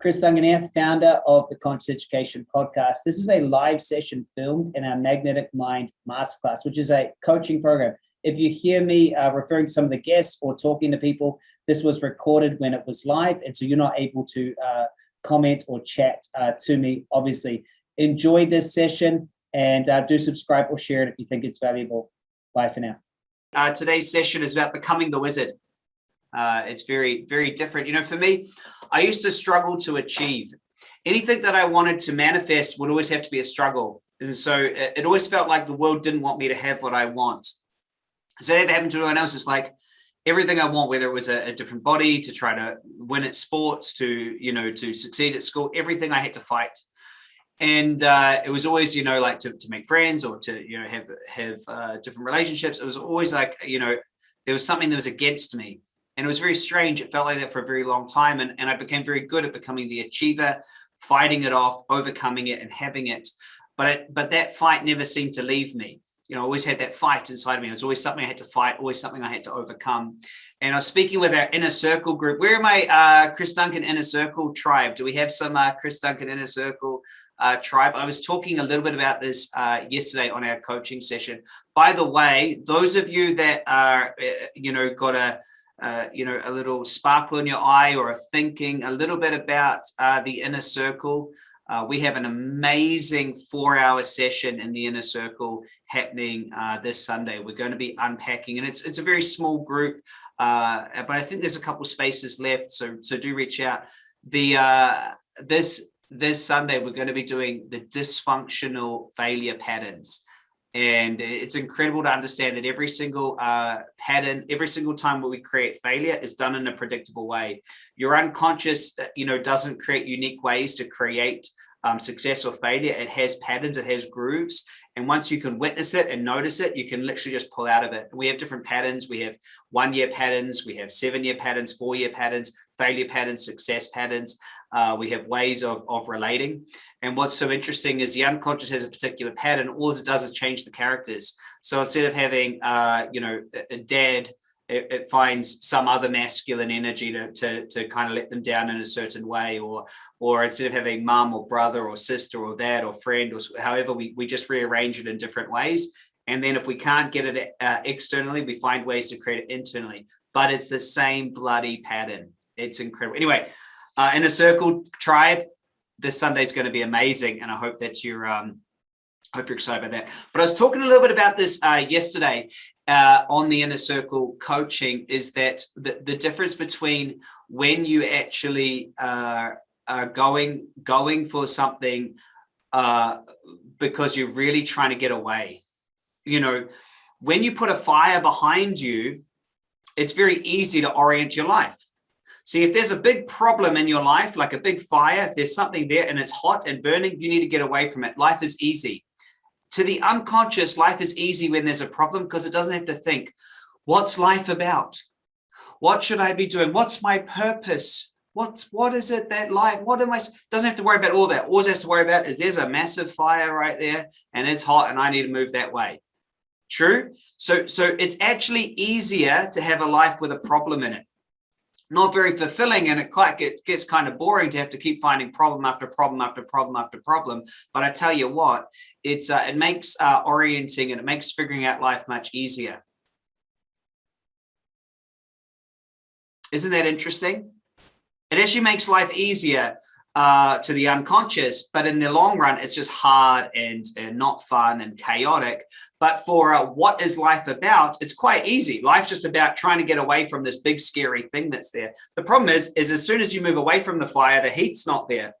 Chris Duncan here, founder of the Conscious Education Podcast. This is a live session filmed in our Magnetic Mind Masterclass, which is a coaching program. If you hear me uh, referring to some of the guests or talking to people, this was recorded when it was live, and so you're not able to uh, comment or chat uh, to me, obviously. Enjoy this session and uh, do subscribe or share it if you think it's valuable. Bye for now. Uh, today's session is about becoming the wizard. Uh, it's very, very different. You know, for me, I used to struggle to achieve. Anything that I wanted to manifest would always have to be a struggle. And so it, it always felt like the world didn't want me to have what I want. So that happened to anyone else. It's like everything I want, whether it was a, a, different body to try to win at sports, to, you know, to succeed at school, everything I had to fight. And uh, it was always, you know, like to, to make friends or to, you know, have, have uh, different relationships. It was always like, you know, there was something that was against me. And it was very strange. It felt like that for a very long time. And, and I became very good at becoming the achiever, fighting it off, overcoming it and having it. But, it, but that fight never seemed to leave me. You know, I always had that fight inside of me. It was always something I had to fight, always something I had to overcome. And I was speaking with our inner circle group. Where are my uh, Chris Duncan inner circle tribe? Do we have some uh, Chris Duncan inner circle uh, tribe? I was talking a little bit about this uh, yesterday on our coaching session. By the way, those of you that are, uh, you know, got a uh, you know, a little sparkle in your eye or a thinking a little bit about uh, the inner circle. Uh, we have an amazing four hour session in the inner circle happening uh, this Sunday. We're going to be unpacking and it's, it's a very small group, uh, but I think there's a couple spaces left. So, so do reach out. The, this, this Sunday, we're going to be doing the dysfunctional failure patterns. And it's incredible to understand that every single uh, pattern, every single time where we create failure is done in a predictable way. Your unconscious, uh, you know, doesn't create unique ways to create um, success or failure. It has patterns, it has grooves. And once you can witness it and notice it, you can literally just pull out of it. We have different patterns. We have one year patterns, we have seven year patterns, four year patterns, failure patterns, success patterns. Uh, we have ways of, of relating. And what's so interesting is the unconscious has a particular pattern. All it does is change the characters. So instead of having, uh, you know, a, a dad, it, it, finds some other masculine energy to, to, to kind of let them down in a certain way, or or instead of having mom or brother or sister or dad or friend or however, we, we just rearrange it in different ways. And then if we can't get it uh, externally, we find ways to create it internally. But it's the same bloody pattern. It's incredible. Anyway, uh, inner circle tribe, this Sunday is going to be amazing. And I hope that you're, um, hope you're excited about that. But I was talking a little bit about this uh, yesterday uh, on the inner circle coaching is that the, the difference between when you actually uh, are going, going for something uh, because you're really trying to get away. You know, when you put a fire behind you, it's very easy to orient your life See, if there's a big problem in your life, like a big fire, if there's something there and it's hot and burning, you need to get away from it. Life is easy. To the unconscious, life is easy when there's a problem because it doesn't have to think, what's life about? What should I be doing? What's my purpose? What, what is it that life, what am I, doesn't have to worry about all that. All it has to worry about is there's a massive fire right there and it's hot and I need to move that way. True? So, so it's actually easier to have a life with a problem in it not very fulfilling and it quite gets, gets kind of boring to have to keep finding problem after problem after problem after problem. But i tell you what it's uh, it makes uh, orienting and it makes figuring out life much easier. Isn't that interesting? It actually makes life easier uh, to the unconscious, but in the long run, it's just hard and, and not fun and chaotic. But for uh, what is life about, it's quite easy. Life's just about trying to get away from this big scary thing that's there. The problem is, is as soon as you move away from the fire, the heat's not there.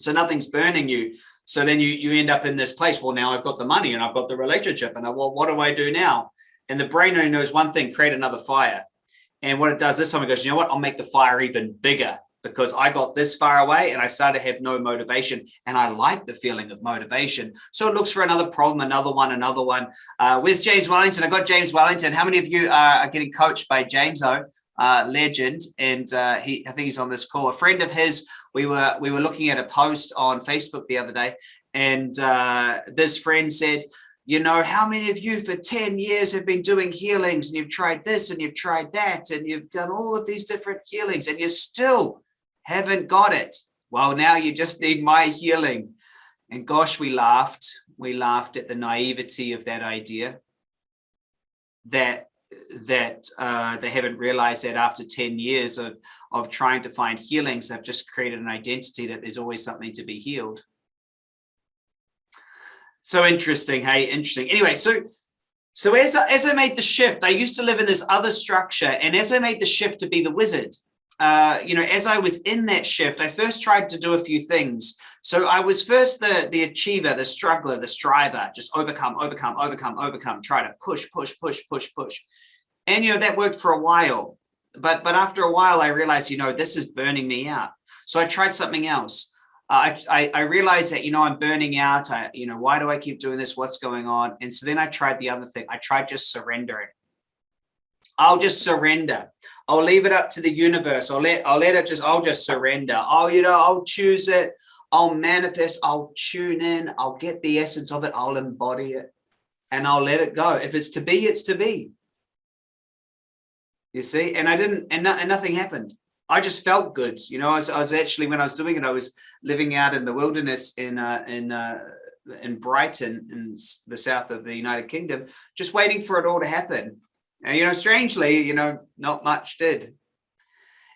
So nothing's burning you. So then you, you end up in this place. Well, now I've got the money and I've got the relationship and I, well, what do I do now? And the brain only knows one thing, create another fire. And what it does this time, it goes, you know what, I'll make the fire even bigger because I got this far away and I started to have no motivation and I like the feeling of motivation. So it looks for another problem, another one, another one. Uh, where's James Wellington? I got James Wellington. How many of you are getting coached by James O? Uh, legend and uh, he I think he's on this call a friend of his we were we were looking at a post on Facebook the other day and uh, this friend said you know how many of you for 10 years have been doing healings and you've tried this and you've tried that and you've done all of these different healings and you're still haven't got it. well, now you just need my healing. And gosh, we laughed. We laughed at the naivety of that idea that that uh, they haven't realized that after 10 years of, of trying to find healings, they've just created an identity that there's always something to be healed. So interesting, hey, interesting. Anyway, so so as I, as I made the shift, I used to live in this other structure, and as I made the shift to be the wizard, uh, you know, as I was in that shift, I first tried to do a few things. So I was first the the achiever, the struggler, the striver, just overcome, overcome, overcome, overcome, try to push, push, push, push, push, and you know that worked for a while. But but after a while, I realized, you know, this is burning me out. So I tried something else. I, I, I realized that, you know, I'm burning out. I, you know, why do I keep doing this? What's going on? And so then I tried the other thing. I tried just surrendering. I'll just surrender. I'll leave it up to the universe. I'll let, I'll let it just, I'll just surrender. Oh, you know, I'll choose it. I'll manifest. I'll tune in. I'll get the essence of it. I'll embody it and I'll let it go. If it's to be, it's to be. You see, and I didn't, and, no, and nothing happened. I just felt good. You know, I was, I was, actually, when I was doing it, I was living out in the wilderness in, uh, in, uh, in Brighton in the south of the United Kingdom, just waiting for it all to happen. And, you know, strangely, you know, not much did.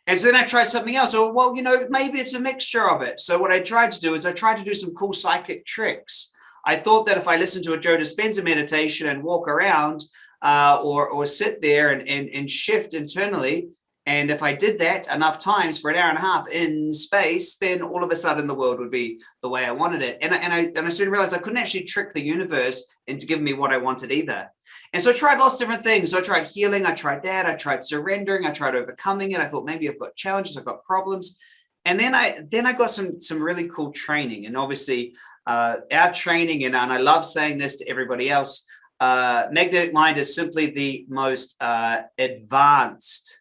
And so then I tried something else. Oh, well, you know, maybe it's a mixture of it. So what I tried to do is I tried to do some cool psychic tricks. I thought that if I listened to a Joe Dispenza meditation and walk around uh, or, or sit there and, and, and shift internally, and if I did that enough times for an hour and a half in space, then all of a sudden the world would be the way I wanted it. And, I, and, I, and I soon realized I couldn't actually trick the universe into giving me what I wanted either. And so I tried lots of different things. So I tried healing, I tried that, I tried surrendering, I tried overcoming it. I thought maybe I've got challenges, I've got problems. And then I then I got some some really cool training. And obviously uh, our training, and, and I love saying this to everybody else, uh, Magnetic Mind is simply the most uh, advanced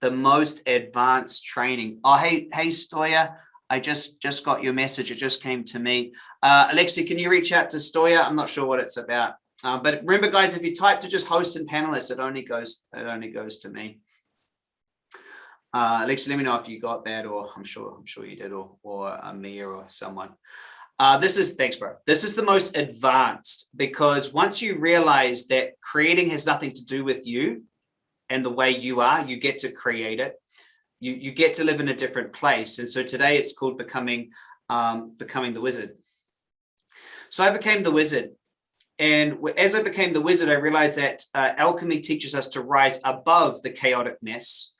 the most advanced training. Oh, hey, hey, Stoya, I just just got your message. It just came to me. Uh, Alexi, can you reach out to Stoya? I'm not sure what it's about. Uh, but remember, guys, if you type to just host and panelists, it only goes it only goes to me. Uh, Alexi, let me know if you got that, or I'm sure I'm sure you did, or or Amir or someone. Uh, this is thanks, bro. This is the most advanced because once you realize that creating has nothing to do with you, and the way you are, you get to create it. You, you get to live in a different place. And so today it's called becoming, um, becoming the wizard. So I became the wizard. And as I became the wizard, I realized that uh, alchemy teaches us to rise above the chaotic mess,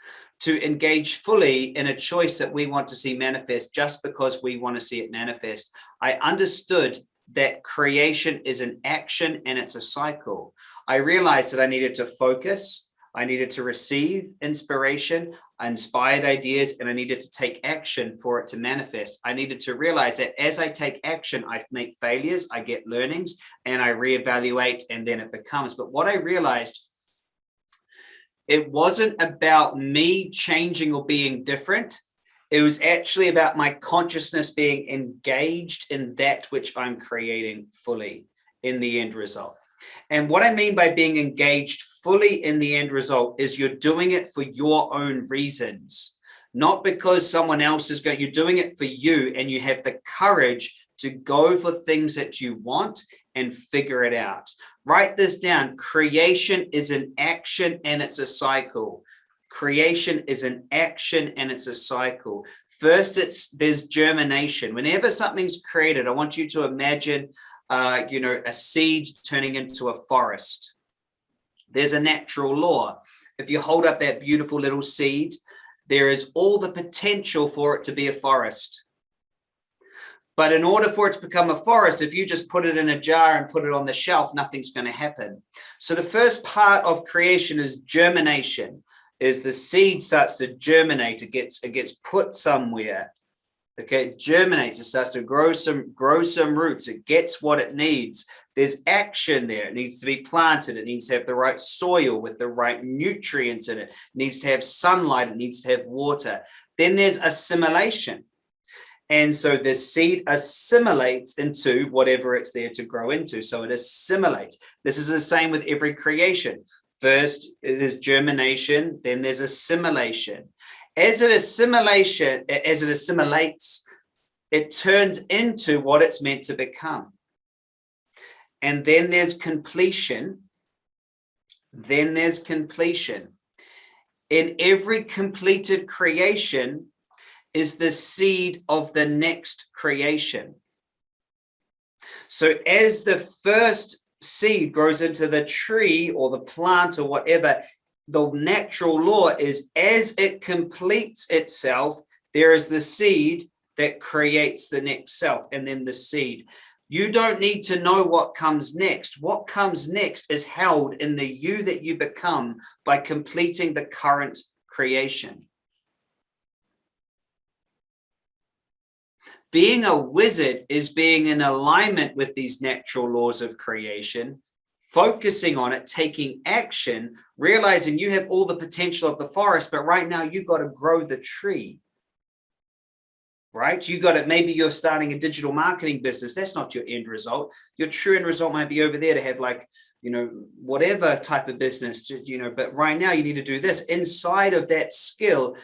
to engage fully in a choice that we want to see manifest just because we want to see it manifest. I understood that creation is an action and it's a cycle. I realized that I needed to focus, I needed to receive inspiration, inspired ideas, and I needed to take action for it to manifest. I needed to realize that as I take action, I make failures, I get learnings, and I reevaluate, and then it becomes. But what I realized, it wasn't about me changing or being different. It was actually about my consciousness being engaged in that which I'm creating fully in the end result. And what I mean by being engaged fully in the end result is you're doing it for your own reasons, not because someone else is going, you're doing it for you and you have the courage to go for things that you want and figure it out. Write this down. Creation is an action and it's a cycle. Creation is an action and it's a cycle. First, it's there's germination. Whenever something's created, I want you to imagine uh, you know, a seed turning into a forest. There's a natural law. If you hold up that beautiful little seed, there is all the potential for it to be a forest. But in order for it to become a forest, if you just put it in a jar and put it on the shelf, nothing's going to happen. So the first part of creation is germination, is the seed starts to germinate, it gets, it gets put somewhere okay it germinates it starts to grow some grow some roots it gets what it needs. There's action there it needs to be planted it needs to have the right soil with the right nutrients in it, it needs to have sunlight it needs to have water. Then there's assimilation. And so the seed assimilates into whatever it's there to grow into so it assimilates. This is the same with every creation. First there's germination then there's assimilation As it assimilation, as it assimilates, it turns into what it's meant to become. And then there's completion. Then there's completion. In every completed creation is the seed of the next creation. So as the first seed grows into the tree or the plant or whatever, the natural law is as it completes itself, there is the seed that creates the next self and then the seed. You don't need to know what comes next. What comes next is held in the you that you become by completing the current creation. Being a wizard is being in alignment with these natural laws of creation, focusing on it, taking action, realizing you have all the potential of the forest, but right now you've got to grow the tree right? You got it. Maybe you're starting a digital marketing business. That's not your end result. Your true end result might be over there to have like, you know, whatever type of business, you know, but right now you need to do this inside of that skill,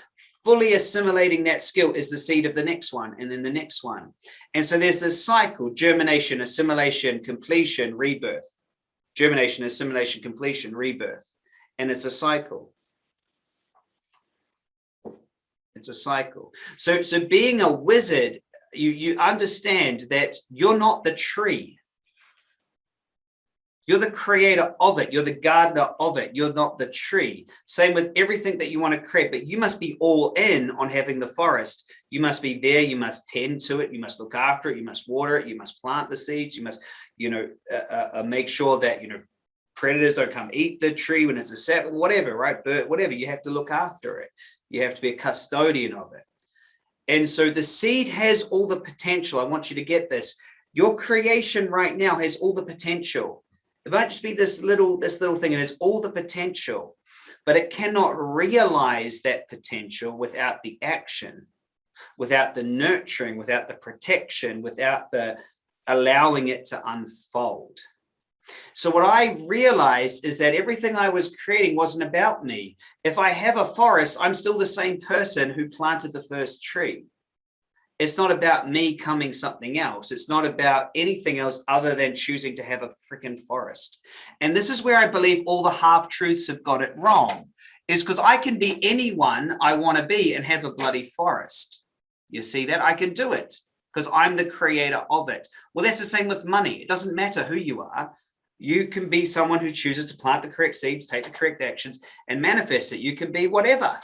fully assimilating that skill is the seed of the next one and then the next one. And so there's this cycle, germination, assimilation, completion, rebirth, germination, assimilation, completion, rebirth. And it's a cycle. It's a cycle. So, so being a wizard, you, you understand that you're not the tree. You're the creator of it. You're the gardener of it. You're not the tree. Same with everything that you want to create, but you must be all in on having the forest. You must be there. You must tend to it. You must look after it. You must water it. You must plant the seeds. You must, you know, uh, uh, uh make sure that, you know, predators don't come eat the tree when it's a sapling, whatever, right? Bird, whatever. You have to look after it. You have to be a custodian of it. And so the seed has all the potential. I want you to get this. Your creation right now has all the potential. It might just be this little, this little thing. It has all the potential, but it cannot realize that potential without the action, without the nurturing, without the protection, without the allowing it to unfold. So what I realized is that everything I was creating wasn't about me. If I have a forest, I'm still the same person who planted the first tree. It's not about me coming something else. It's not about anything else other than choosing to have a freaking forest. And this is where I believe all the half truths have got it wrong is because I can be anyone I want to be and have a bloody forest. You see that I can do it because I'm the creator of it. Well, that's the same with money. It doesn't matter who you are you can be someone who chooses to plant the correct seeds, take the correct actions and manifest it. You can be whatever,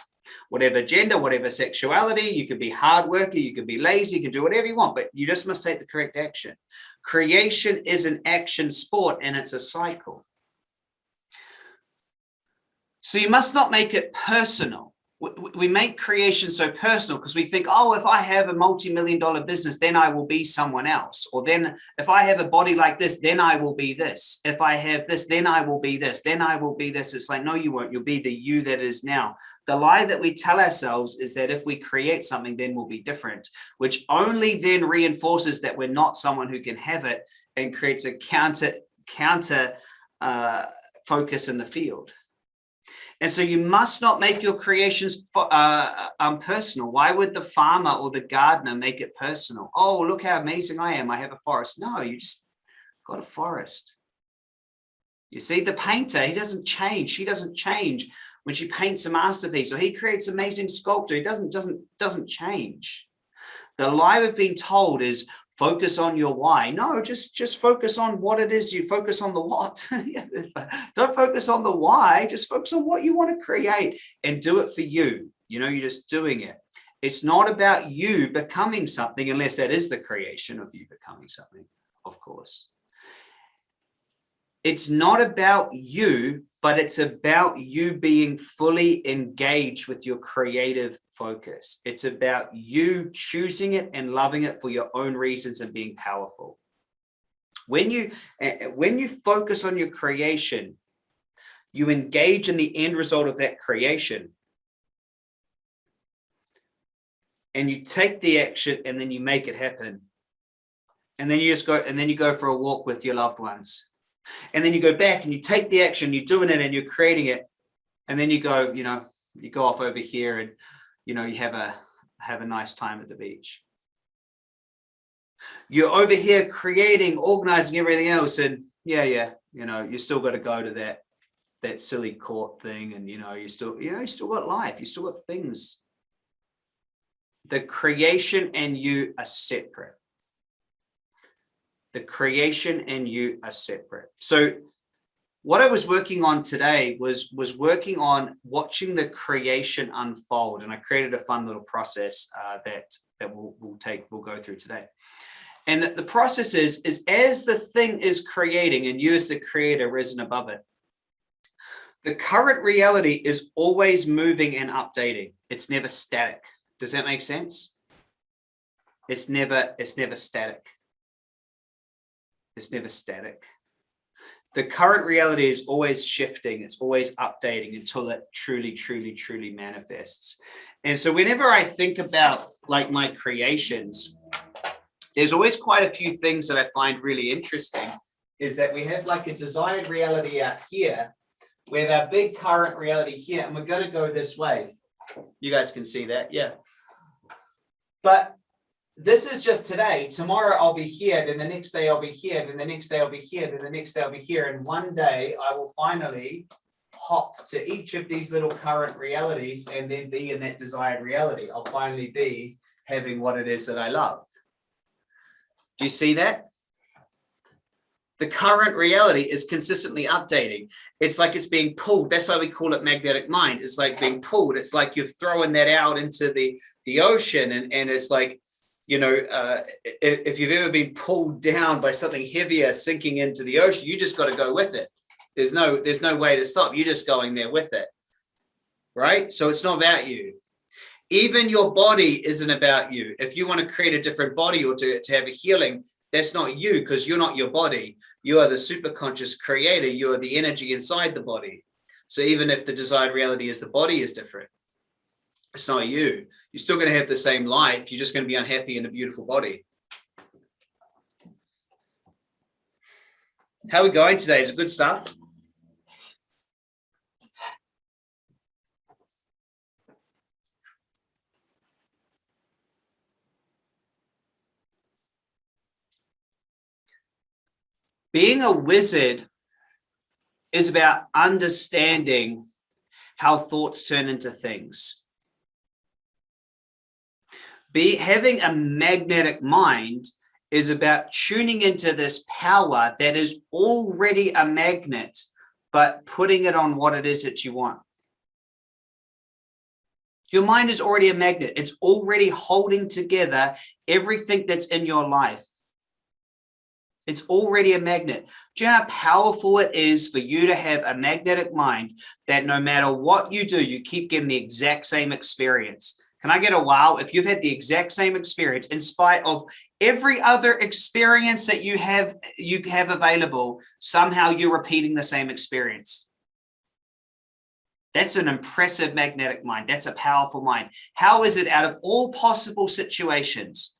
whatever gender, whatever sexuality, you can be hard worker, you can be lazy, you can do whatever you want, but you just must take the correct action. Creation is an action sport and it's a cycle. So you must not make it personal we make creation so personal because we think, oh, if I have a multi-million dollar business, then I will be someone else. Or then if I have a body like this, then I will be this. If I have this, then I will be this. Then I will be this. It's like, no, you won't. You'll be the you that is now. The lie that we tell ourselves is that if we create something, then we'll be different, which only then reinforces that we're not someone who can have it and creates a counter, counter uh, focus in the field. And so you must not make your creations uh, um, personal. Why would the farmer or the gardener make it personal? Oh, look how amazing I am. I have a forest. No, you just got a forest. You see, the painter, he doesn't change. She doesn't change when she paints a masterpiece or he creates amazing sculpture. He doesn't, doesn't, doesn't change. The lie we've been told is focus on your why. No, just, just focus on what it is. You focus on the what. Don't focus on the why, just focus on what you want to create and do it for you. You know, you're just doing it. It's not about you becoming something unless that is the creation of you becoming something, of course. It's not about you, but it's about you being fully engaged with your creative focus. It's about you choosing it and loving it for your own reasons and being powerful. When you, eh, when you focus on your creation, you engage in the end result of that creation. And you take the action and then you make it happen. And then you just go, and then you go for a walk with your loved ones and then you go back and you take the action, you're doing it and you're creating it. And then you go, you know, you go off over here and, you know, you have a have a nice time at the beach. You're over here creating, organizing everything else. And yeah, yeah, you know, you still got to go to that that silly court thing. And you know, you still, you know, you still got life, you still got things. The creation and you are separate. The creation and you are separate. So what I was working on today was was working on watching the creation unfold and I created a fun little process uh, that that we'll, we'll take we'll go through today. And the, the process is is as the thing is creating and you as the creator risen above it the current reality is always moving and updating. It's never static. Does that make sense? It's never it's never static it's never static the current reality is always shifting it's always updating until it truly truly truly manifests. And so whenever i think about like my creations there's always quite a few things that i find really interesting is that we have like a desired reality out here with our big current reality here and we're going to go this way. You guys can see that yeah. But this is just today. Tomorrow I'll be here, then the next day I'll be here, then the next day I'll be here, then the next day I'll be here. And one day I will finally hop to each of these little current realities and then be in that desired reality. I'll finally be having what it is that I love. Do you see that? The current reality is consistently updating. It's like it's being pulled. That's why we call it magnetic mind. It's like being pulled. It's like you're throwing that out into the, the ocean and, and it's like you know, uh, if, if, you've ever been pulled down by something heavier sinking into the ocean, you just got to go with it. There's no, there's no way to stop. You're just going there with it. Right. So it's not about you. Even your body isn't about you. If you want to create a different body or to, to have a healing, that's not you because you're not your body. You are the super conscious creator. You are the energy inside the body. So even if the desired reality is the body is different, it's not you. You're still going to have the same life. You're just going to be unhappy in a beautiful body. How are we going today? Is a good start? Being a wizard is about understanding how thoughts turn into things be having a magnetic mind is about tuning into this power that is already a magnet, but putting it on what it is that you want. Your mind is already a magnet. It's already holding together everything that's in your life. It's already a magnet. Do you know how powerful it is for you to have a magnetic mind that no matter what you do, you keep getting the exact same experience. Can I get a wow if you've had the exact same experience in spite of every other experience that you have you have available, somehow you're repeating the same experience. That's an impressive magnetic mind. That's a powerful mind. How is it out of all possible situations?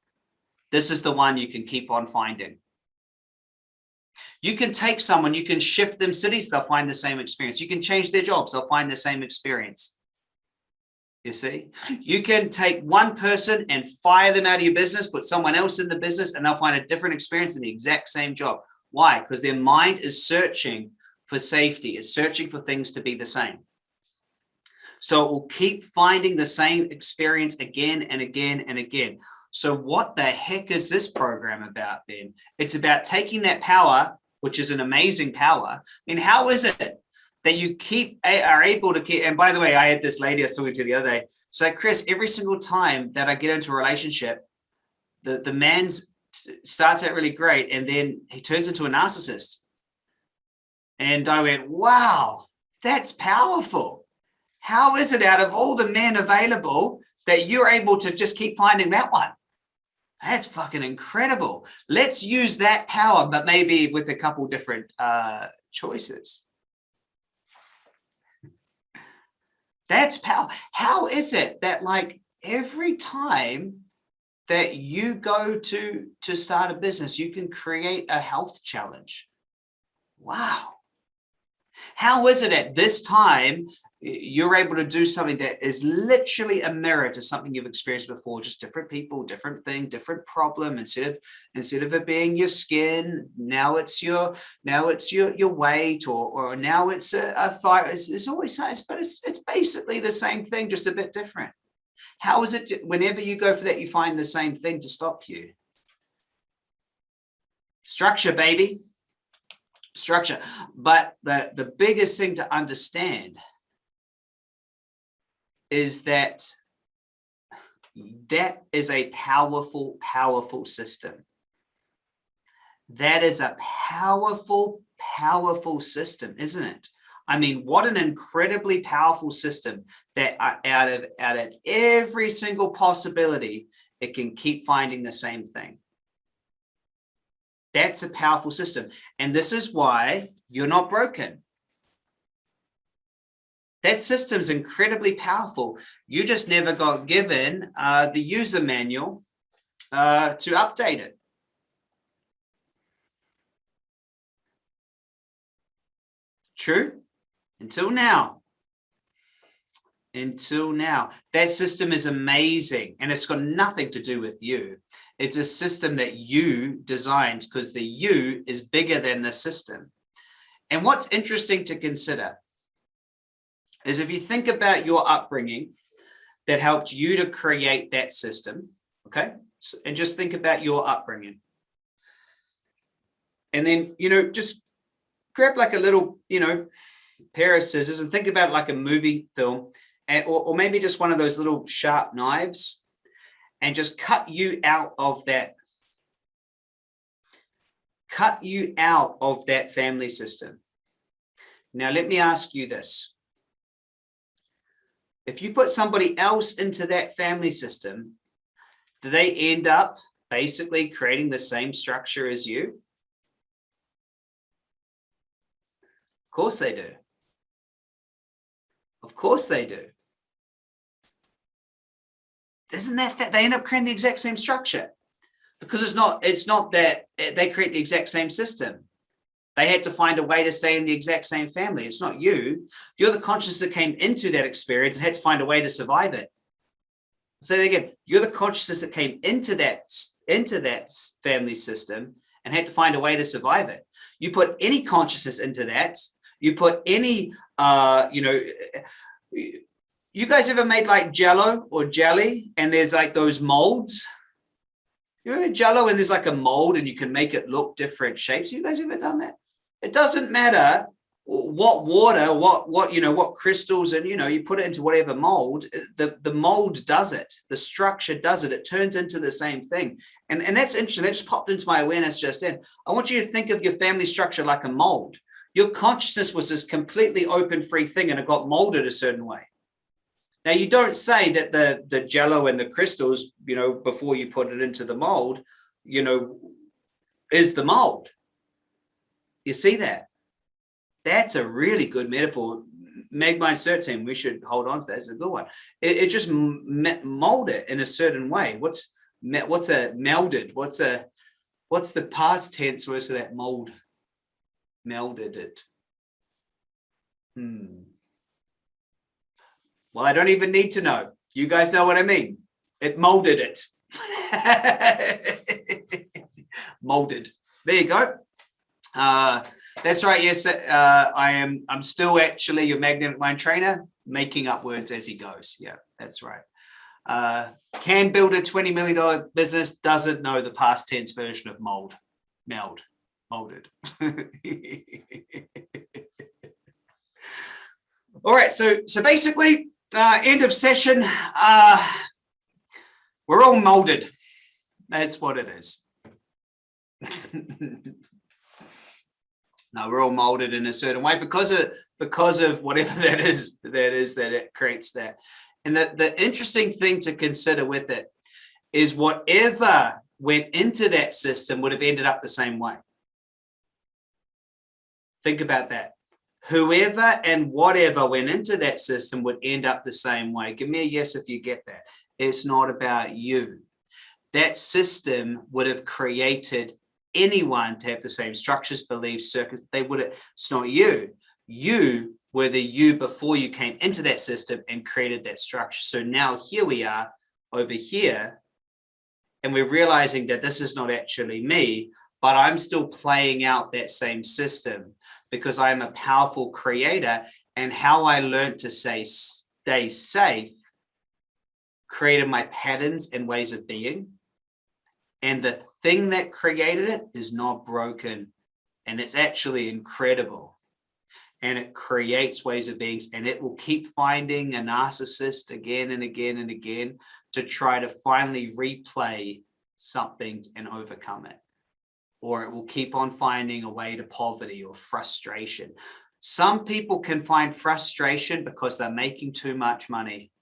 This is the one you can keep on finding. You can take someone, you can shift them cities, they'll find the same experience. You can change their jobs, they'll find the same experience. You see, you can take one person and fire them out of your business, put someone else in the business, and they'll find a different experience in the exact same job. Why? Because their mind is searching for safety, is searching for things to be the same. So it will keep finding the same experience again and again and again. So what the heck is this program about then? It's about taking that power, which is an amazing power. I mean, how is it that you keep are able to keep and by the way i had this lady i was talking to the other day. So chris every single time that i get into a relationship the the man's starts out really great and then he turns into a narcissist. And i went wow that's powerful. How is it out of all the men available that you're able to just keep finding that one? That's fucking incredible. Let's use that power but maybe with a couple different uh choices That's power. How is it that like every time that you go to to start a business, you can create a health challenge? Wow. How is it at this time you're able to do something that is literally a mirror to something you've experienced before just different people different thing different problem. Instead of instead of it being your skin now it's your now it's your your weight or or now it's a, a thyroid it's, it's always it's but it's, it's basically the same thing just a bit different. How is it whenever you go for that you find the same thing to stop you? Structure baby. Structure. But the the biggest thing to understand is that that is a powerful, powerful system. That is a powerful, powerful system, isn't it? I mean, what an incredibly powerful system that out of, out of every single possibility, it can keep finding the same thing. That's a powerful system. And this is why you're not broken. That system's incredibly powerful. You just never got given uh, the user manual uh, to update it. True? Until now. Until now. That system is amazing and it's got nothing to do with you. It's a system that you designed because the you is bigger than the system. And what's interesting to consider is if you think about your upbringing that helped you to create that system, okay? So, and just think about your upbringing. And then, you know, just grab like a little, you know, pair of scissors and think about like a movie film and, or, or maybe just one of those little sharp knives and just cut you out of that cut you out of that family system. Now, let me ask you this. If you put somebody else into that family system, do they end up basically creating the same structure as you? Of course they do. Of course they do. Isn't that, that they end up creating the exact same structure? Because it's not, it's not that they create the exact same system. They had to find a way to stay in the exact same family. It's not you. You're the consciousness that came into that experience and had to find a way to survive it. So again, you're the consciousness that came into that into that family system and had to find a way to survive it. You put any consciousness into that. You put any, uh, you know, you guys ever made like jello or jelly and there's like those molds? You remember jello and there's like a mold and you can make it look different shapes. You guys ever done that? It doesn't matter what water, what, what, you know, what crystals and, you know, you put it into whatever mold, eh, the, the mold does it. The structure does it. It turns into the same thing. And, and that's interesting. That just popped into my awareness just then. I want you to think of your family structure like a mold. Your consciousness was this completely open, free thing and it got molded a certain way. Now you don't say that the, the jello and the crystals, you know, before you put it into the mold, you know, is the mold you see that? That's a really good metaphor. Magmind team, we should hold on to that. It's a good one. It, it just mold it in a certain way. What's what's a melded? What's a what's the past tense versus that mold? Melded it. Hmm. Well, I don't even need to know. You guys know what I mean. It molded it. molded. There you go. Uh, that's right. Yes, uh, I am. I'm still actually your magnetic mind trainer, making up words as he goes. Yeah, that's right. Uh, can build a $20 million business, doesn't know the past tense version of mold, meld, molded. All right, so so basically, uh, end of session. Uh, we're all molded. That's what it is. no, we're all molded in a certain way because of because of whatever that is that is that it creates that. And the, the interesting thing to consider with it is whatever went into that system would have ended up the same way. Think about that. Whoever and whatever went into that system would end up the same way. Give me a yes if you get that. It's not about you. That system would have created anyone to have the same structures, beliefs, circuits, they would, it's not you. You were the you before you came into that system and created that structure. So now here we are over here, and we're realizing that this is not actually me, but I'm still playing out that same system because I'm a powerful creator and how I learned to say stay safe created my patterns and ways of being. And the thing that created it is not broken and it's actually incredible. And it creates ways of beings and it will keep finding a narcissist again and again and again to try to finally replay something and overcome it. Or it will keep on finding a way to poverty or frustration. Some people can find frustration because they're making too much money.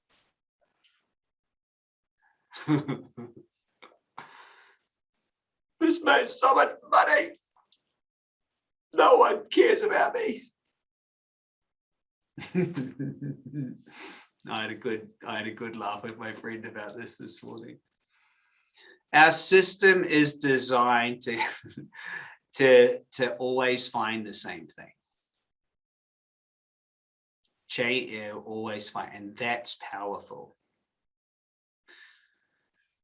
this makes so much money. No one cares about me. I had a good I had a good laugh with my friend about this this morning. Our system is designed to to to always find the same thing. J always find, and that's powerful.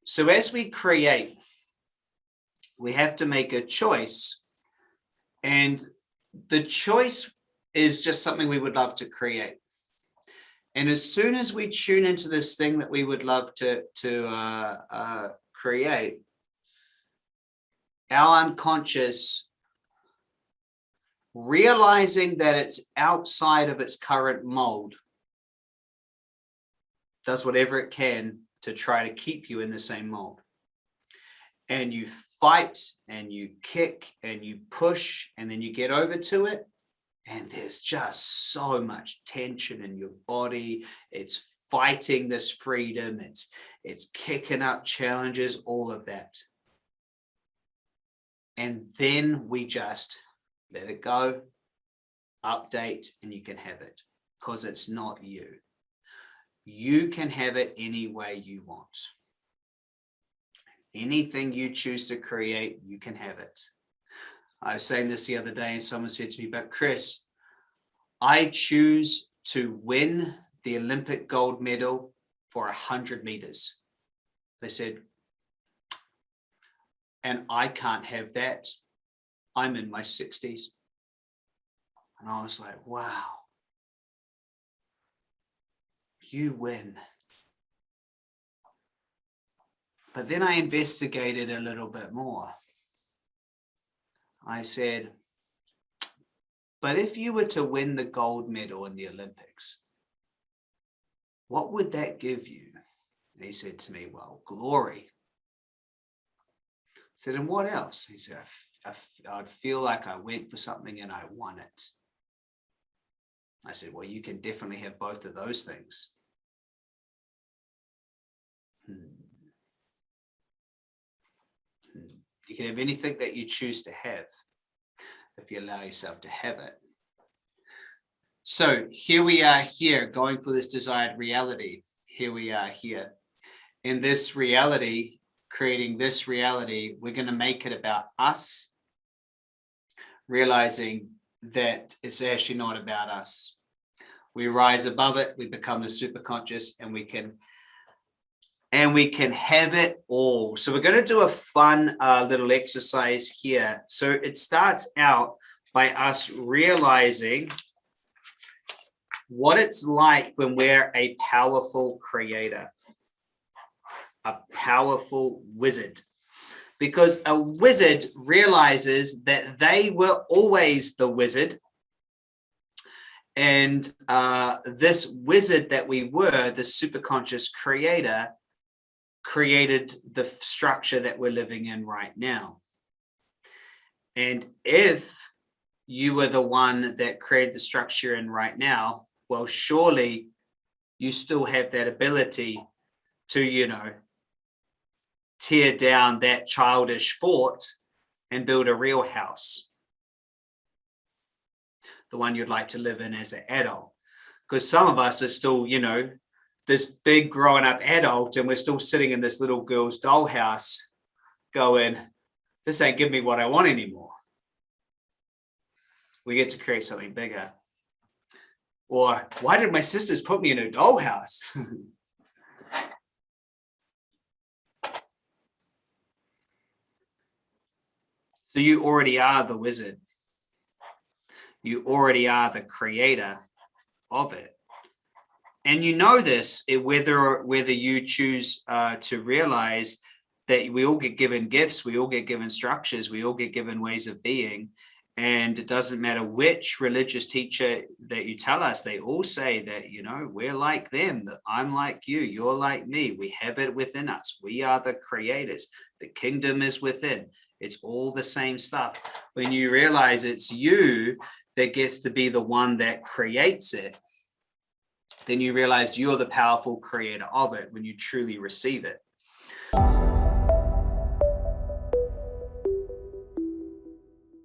So as we create, we have to make a choice. And the choice is just something we would love to create. And as soon as we tune into this thing that we would love to, to uh, uh, create, our unconscious realizing that it's outside of its current mold does whatever it can to try to keep you in the same mold. And you fight and you kick and you push and then you get over to it. And there's just so much tension in your body. It's fighting this freedom. It's, it's kicking up challenges, all of that. And then we just let it go, update, and you can have it because it's not you you can have it any way you want. Anything you choose to create, you can have it. I was saying this the other day and someone said to me, but Chris, I choose to win the Olympic gold medal for a hundred meters. They said, and I can't have that. I'm in my 60s. And I was like, wow you win. But then I investigated a little bit more. I said, but if you were to win the gold medal in the Olympics, what would that give you? And he said to me, well, glory. I said, and what else? He said, I, I, I'd feel like I went for something and I won it. I said, well, you can definitely have both of those things. Hmm. Hmm. You can have anything that you choose to have if you allow yourself to have it. So here we are here going for this desired reality. Here we are here. In this reality, creating this reality, we're going to make it about us, realizing that it's actually not about us. We rise above it, we become the super conscious, and we can and we can have it all. So we're going to do a fun uh, little exercise here. So it starts out by us realizing what it's like when we're a powerful creator, a powerful wizard. Because a wizard realizes that they were always the wizard and uh, this wizard that we were, the superconscious creator, created the structure that we're living in right now. And if you were the one that created the structure in right now, well, surely you still have that ability to, you know, tear down that childish fort and build a real house. The one you'd like to live in as an adult. Because some of us are still, you know, this big grown up adult and we're still sitting in this little girl's dollhouse going, this ain't giving me what I want anymore. We get to create something bigger. Or why did my sisters put me in a dollhouse? so you already are the wizard. You already are the creator of it. And you know this whether whether you choose uh, to realize that we all get given gifts, we all get given structures, we all get given ways of being. And it doesn't matter which religious teacher that you tell us, they all say that, you know, we're like them, that I'm like you, you're like me, we have it within us. We are the creators. The kingdom is within. It's all the same stuff. When you realize it's you that gets to be the one that creates it, then you realize you're the powerful creator of it when you truly receive it.